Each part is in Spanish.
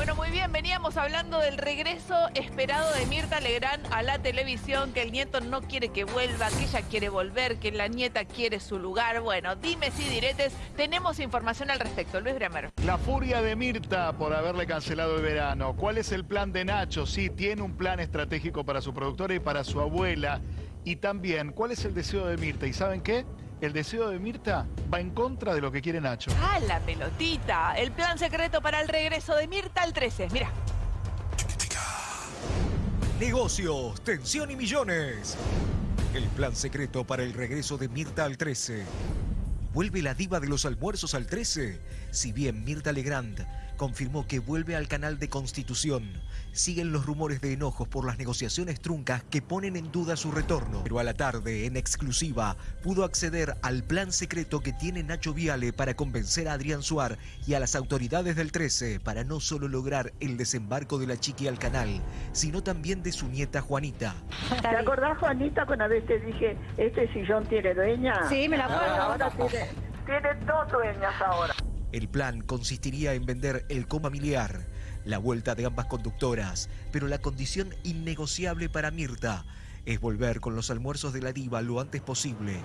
Bueno, muy bien, veníamos hablando del regreso esperado de Mirta Legrand a la televisión, que el nieto no quiere que vuelva, que ella quiere volver, que la nieta quiere su lugar. Bueno, dime si diretes, tenemos información al respecto. Luis Bremer. La furia de Mirta por haberle cancelado el verano. ¿Cuál es el plan de Nacho? Sí, tiene un plan estratégico para su productora y para su abuela. Y también, ¿cuál es el deseo de Mirta? ¿Y saben qué? El deseo de Mirta va en contra de lo que quiere Nacho. Ah, la pelotita. El plan secreto para el regreso de Mirta al 13. Mira. Negocios, tensión y millones. El plan secreto para el regreso de Mirta al 13. ¿Vuelve la diva de los almuerzos al 13? Si bien Mirta Legrand confirmó que vuelve al canal de Constitución, siguen los rumores de enojos por las negociaciones truncas que ponen en duda su retorno. Pero a la tarde, en exclusiva, pudo acceder al plan secreto que tiene Nacho Viale para convencer a Adrián Suar y a las autoridades del 13 para no solo lograr el desembarco de la chiqui al canal, sino también de su nieta Juanita. ¿Te acordás, Juanita, cuando a veces dije, este sillón tiene dueña? Sí, me la acuerdo. Ahora tiene, tiene dos dueñas ahora. El plan consistiría en vender el comamiliar, la vuelta de ambas conductoras, pero la condición innegociable para Mirta es volver con los almuerzos de la diva lo antes posible.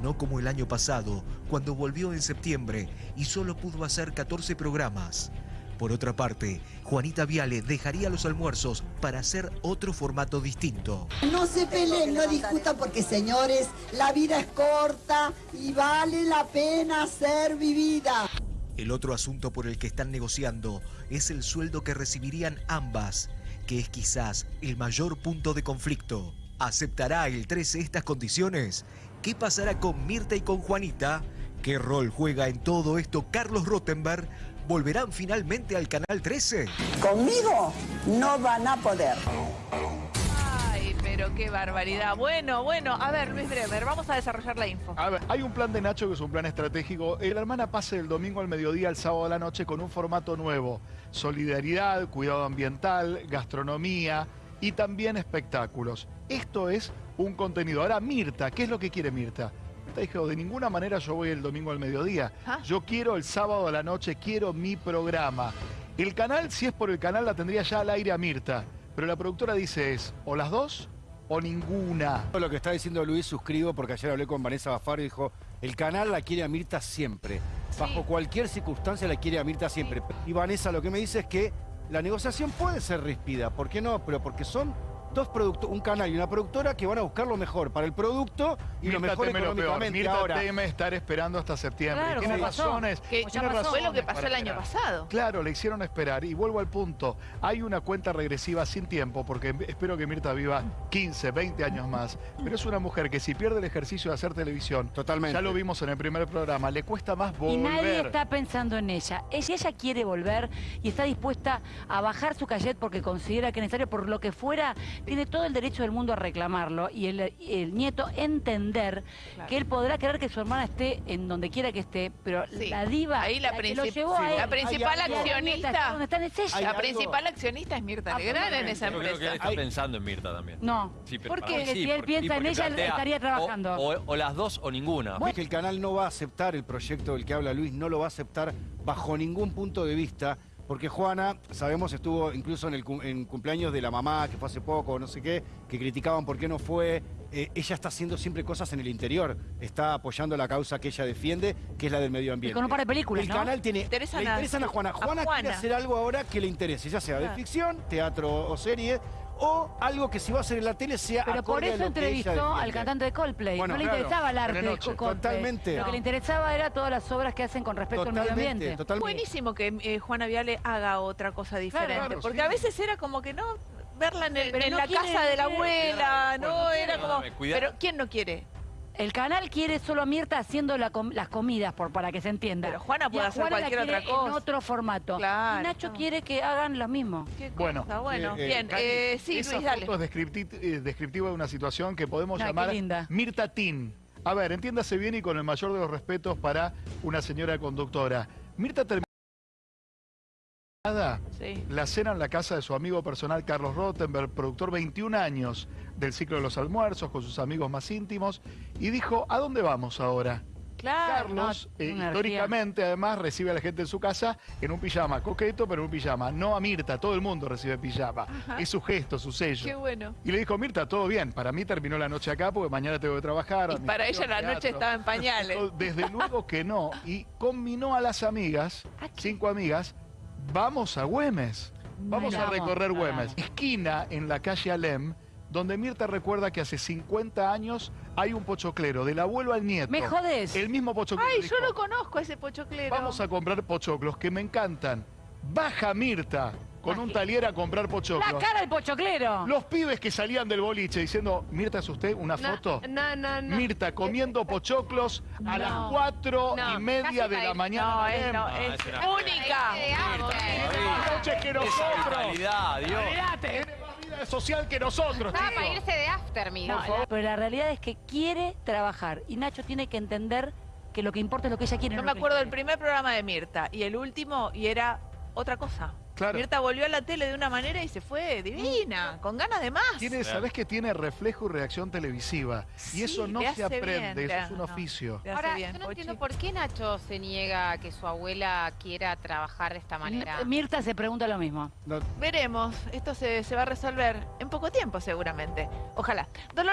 No como el año pasado, cuando volvió en septiembre y solo pudo hacer 14 programas. Por otra parte, Juanita Viale dejaría los almuerzos para hacer otro formato distinto. No se peleen, no discutan porque señores, la vida es corta y vale la pena ser vivida. El otro asunto por el que están negociando es el sueldo que recibirían ambas, que es quizás el mayor punto de conflicto. ¿Aceptará el 13 estas condiciones? ¿Qué pasará con Mirta y con Juanita? ¿Qué rol juega en todo esto Carlos Rottenberg? ¿Volverán finalmente al Canal 13? Conmigo no van a poder. Pero qué barbaridad. Bueno, bueno, a ver, Luis Bremer, vamos a desarrollar la info. A ver, hay un plan de Nacho que es un plan estratégico. La hermana pase del domingo al mediodía al sábado a la noche con un formato nuevo. Solidaridad, cuidado ambiental, gastronomía y también espectáculos. Esto es un contenido. Ahora, Mirta, ¿qué es lo que quiere Mirta? Mirta dijo, de ninguna manera yo voy el domingo al mediodía. Ah. Yo quiero el sábado a la noche, quiero mi programa. El canal, si es por el canal, la tendría ya al aire a Mirta. Pero la productora dice es, o las dos o ninguna. Lo que está diciendo Luis suscribo porque ayer hablé con Vanessa Bafaro y dijo, el canal la quiere a Mirta siempre. Bajo cualquier circunstancia la quiere a Mirta siempre. Y Vanessa lo que me dice es que la negociación puede ser ríspida. ¿Por qué no? Pero porque son dos productos, un canal y una productora que van a buscar lo mejor para el producto y lo Mirta mejor teme lo peor. económicamente. Mirta Ahora, teme estar esperando hasta septiembre. Claro, tiene razones. Que tiene ya pasó, fue lo que razones pasó el año esperar. pasado. Claro, le hicieron esperar. Y vuelvo al punto. Hay una cuenta regresiva sin tiempo, porque espero que Mirta viva 15, 20 años más. Pero es una mujer que si pierde el ejercicio de hacer televisión, Totalmente. ya lo vimos en el primer programa, le cuesta más Y volver. nadie está pensando en ella. Ella, ella quiere volver y está dispuesta a bajar su cachet porque considera que es necesario, por lo que fuera, tiene todo el derecho del mundo a reclamarlo. Y el, el nieto entender Claro. que él podrá querer que su hermana esté en donde quiera que esté, pero Sí. la diva, Ahí la, que lo llevó a él, la principal accionista. ¿Dónde están? Es ella. La principal accionista es Mirta Legrand en esa Yo creo que él empresa. está Hay- pensando en Mirta también. No. Sí, pero ¿Por qué? Si él porque- piensa en porque ella, él plantea estaría trabajando. O, o las dos o ninguna. que el canal no va a aceptar el proyecto del que habla Luis, no lo va a aceptar bajo ningún punto de vista. Porque Juana, sabemos, estuvo incluso en el cum- en cumpleaños de la mamá, que fue hace poco, no sé qué, que criticaban por qué no fue. Eh, ella está haciendo siempre cosas en el interior. Está apoyando la causa que ella defiende, que es la del medio ambiente. con un par de películas, El ¿no? canal tiene... Interesan le a- interesan a Juana. a Juana, quiere Juana. hacer algo ahora que le interese, ya sea de Claro. ficción, teatro o serie, o algo que si va a hacer en la tele sea Pero por eso entrevistó al cantante de Coldplay. Bueno, no le claro, interesaba el arte de Telenoche. Coldplay. Totalmente. Lo que le interesaba era todas las obras que hacen con respecto al medio ambiente. totalmente. Buenísimo que eh, Juana Viale haga otra cosa diferente. claro, porque sí. a veces era como que no verla en, el- Pero en no la quiere- casa de la quiere- abuela, no, era como. Pero ¿quién no quiere? El canal quiere solo a Mirta haciendo la com- las comidas, por, para que se entienda. Pero Juana Y puede a hacer Juana la cualquier quiere otra cosa. En otro formato. Claro, y Nacho no. quiere que hagan lo mismo. ¿Qué Bueno, cosa? bueno, eh, eh, bien. Eh, sí, esa Luis, dale. foto es descripti- eh, descriptiva de una situación que podemos llamar linda. Mirta Tin. A ver, entiéndase bien y con el mayor de los respetos para una señora conductora. Mirta terminó Sí. la cena en la casa de su amigo personal Carlos Rottenberg, productor 21 años del ciclo de los almuerzos con sus amigos más íntimos, y dijo, ¿a dónde vamos ahora? Claro. Carlos, no, eh, históricamente, además, recibe a la gente en su casa en un pijama coqueto, pero en un pijama. No a Mirta, todo el mundo recibe pijama. Ajá. Es su gesto, su sello. Qué bueno. Y le dijo, Mirta, todo bien. Para mí terminó la noche acá porque mañana tengo que trabajar. Y para ella la noche estaba en pañales. Desde luego que no. Y combinó a las amigas, cinco amigas, vamos a Güemes. Vamos a recorrer. Güemes. Esquina en la calle Alem, donde Mirta recuerda que hace 50 años hay un pochoclero, del abuelo al nieto. ¿Me jodés? El mismo pochoclero. Ay, dijo, yo no conozco a ese pochoclero. Vamos a comprar pochoclos, que me encantan. Baja Mirta con un talier a comprar La pochoclos. cara del pochoclero. Los pibes que salían del boliche diciendo, Mirta, ¿es usted una foto? No, no, no. Mirta comiendo pochoclos a No. las cuatro No, y media de la mañana. No, en es, no, es es una- única. Noches que Esa nosotros. Dios. Tiene más vida social que nosotros, Estaba chicos. para irse de after, mira. No, la- pero la realidad es que quiere trabajar y Nacho tiene que entender que lo que importa es lo que ella quiere. Yo no me acuerdo del primer programa de Mirta y el último y era otra cosa. Claro. Mirta volvió a la tele de una manera y se fue divina, con ganas de más. Tiene, Claro. sabes que tiene reflejo y reacción televisiva. y eso no se aprende, bien, eso es un no. oficio. Ahora, bien, yo no Pochi. entiendo por qué Nacho se niega a que su abuela quiera trabajar de esta manera. Mirta se pregunta lo mismo. No, Veremos, esto se, se va a resolver en poco tiempo seguramente. Ojalá. Dolor